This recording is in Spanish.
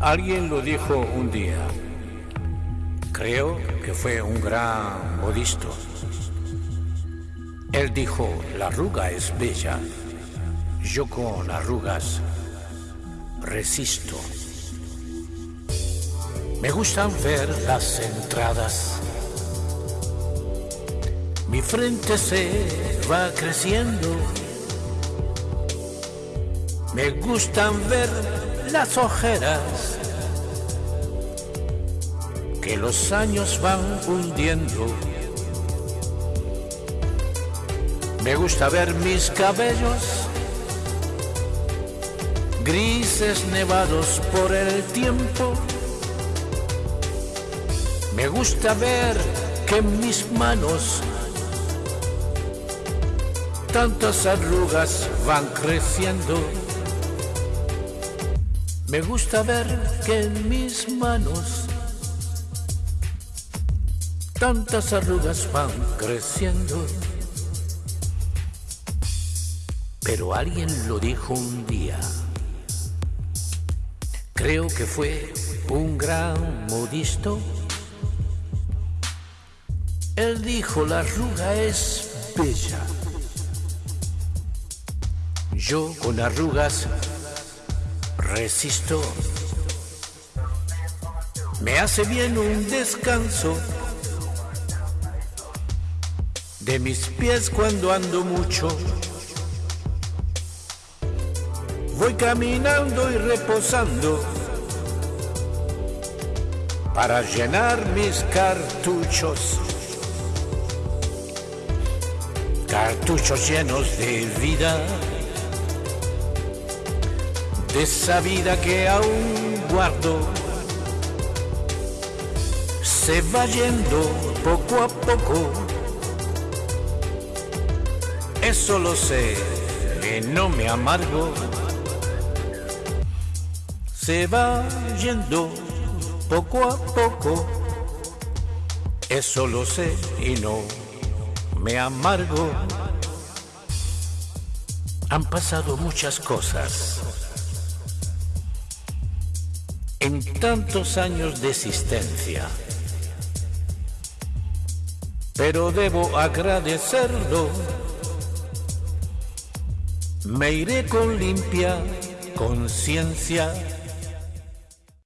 Alguien lo dijo un día. Creo que fue un gran modisto. Él dijo, la arruga es bella. Yo con arrugas resisto. Me gustan ver las entradas. Mi frente se va creciendo. Me gustan ver las ojeras que los años van hundiendo. Me gusta ver mis cabellos grises nevados por el tiempo. Me gusta ver que en mis manos tantas arrugas van creciendo. Me gusta ver que en mis manos tantas arrugas van creciendo. Pero alguien lo dijo un día. Creo que fue un gran modisto. Él dijo, la arruga es bella. Yo con arrugas resisto. Me hace bien un descanso de mis pies cuando ando mucho. Voy caminando y reposando para llenar mis cartuchos. Cartuchos llenos de vida, de esa vida que aún guardo. Se va yendo poco a poco eso lo sé, que no me amargo. Se va yendo poco a poco. Eso lo sé y no me amargo. Han pasado muchas cosas en tantos años de existencia. Pero debo agradecerlo me iré con limpia conciencia